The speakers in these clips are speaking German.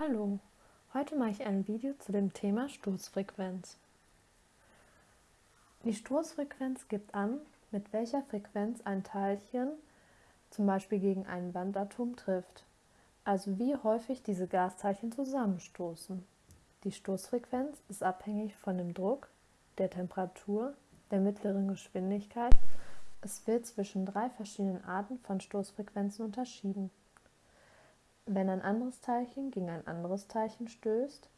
Hallo, heute mache ich ein Video zu dem Thema Stoßfrequenz. Die Stoßfrequenz gibt an, mit welcher Frequenz ein Teilchen zum Beispiel gegen ein Wandatom trifft, also wie häufig diese Gasteilchen zusammenstoßen. Die Stoßfrequenz ist abhängig von dem Druck, der Temperatur, der mittleren Geschwindigkeit. Es wird zwischen drei verschiedenen Arten von Stoßfrequenzen unterschieden. Wenn ein anderes Teilchen gegen ein anderes Teilchen stößt,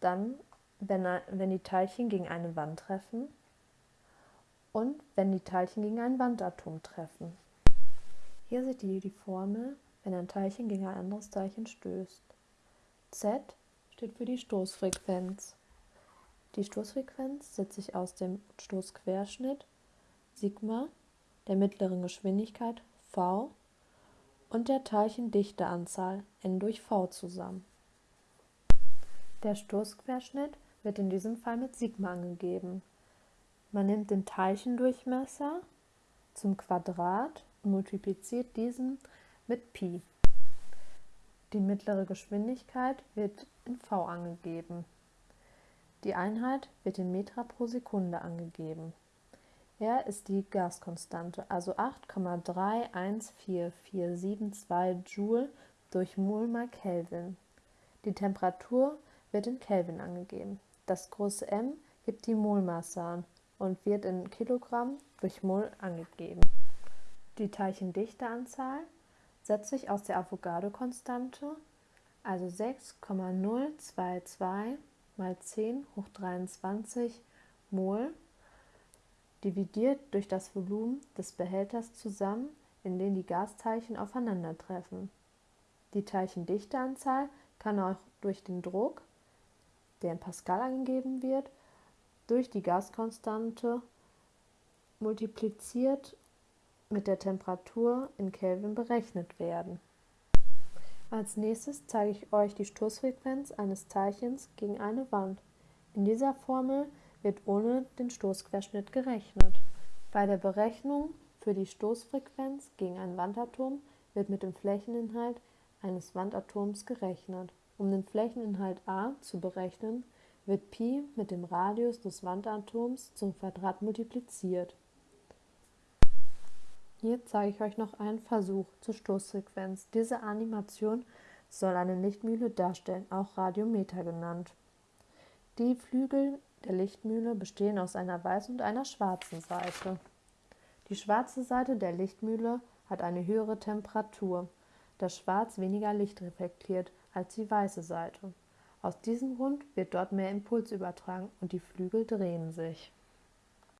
dann, wenn, wenn die Teilchen gegen eine Wand treffen und wenn die Teilchen gegen ein Wandatom treffen. Hier seht ihr die Formel, wenn ein Teilchen gegen ein anderes Teilchen stößt. Z steht für die Stoßfrequenz. Die Stoßfrequenz setzt sich aus dem Stoßquerschnitt Sigma, der mittleren Geschwindigkeit v und der Teilchendichteanzahl n durch v zusammen. Der Stoßquerschnitt wird in diesem Fall mit Sigma angegeben. Man nimmt den Teilchendurchmesser zum Quadrat und multipliziert diesen mit Pi. Die mittlere Geschwindigkeit wird in v angegeben. Die Einheit wird in Meter pro Sekunde angegeben. R ist die Gaskonstante, also 8,314472 Joule durch Mol mal Kelvin. Die Temperatur wird in Kelvin angegeben. Das große M gibt die Molmasse an und wird in Kilogramm durch Mol angegeben. Die Teilchendichteanzahl setzt sich aus der Avogadro-Konstante, also 6,022 mal 10 hoch 23 Mol dividiert durch das Volumen des Behälters zusammen, in dem die Gasteilchen aufeinandertreffen. Die Teilchendichteanzahl kann auch durch den Druck, der in Pascal angegeben wird, durch die Gaskonstante multipliziert mit der Temperatur in Kelvin berechnet werden. Als nächstes zeige ich euch die Stoßfrequenz eines Teilchens gegen eine Wand. In dieser Formel wird ohne den Stoßquerschnitt gerechnet. Bei der Berechnung für die Stoßfrequenz gegen ein Wandatom wird mit dem Flächeninhalt eines Wandatoms gerechnet. Um den Flächeninhalt a zu berechnen, wird Pi mit dem Radius des Wandatoms zum Quadrat multipliziert. Hier zeige ich euch noch einen Versuch zur Stoßfrequenz. Diese Animation soll eine Lichtmühle darstellen, auch Radiometer genannt. Die Flügel der Lichtmühle bestehen aus einer weißen und einer schwarzen Seite. Die schwarze Seite der Lichtmühle hat eine höhere Temperatur, da Schwarz weniger Licht reflektiert als die weiße Seite. Aus diesem Grund wird dort mehr Impuls übertragen und die Flügel drehen sich.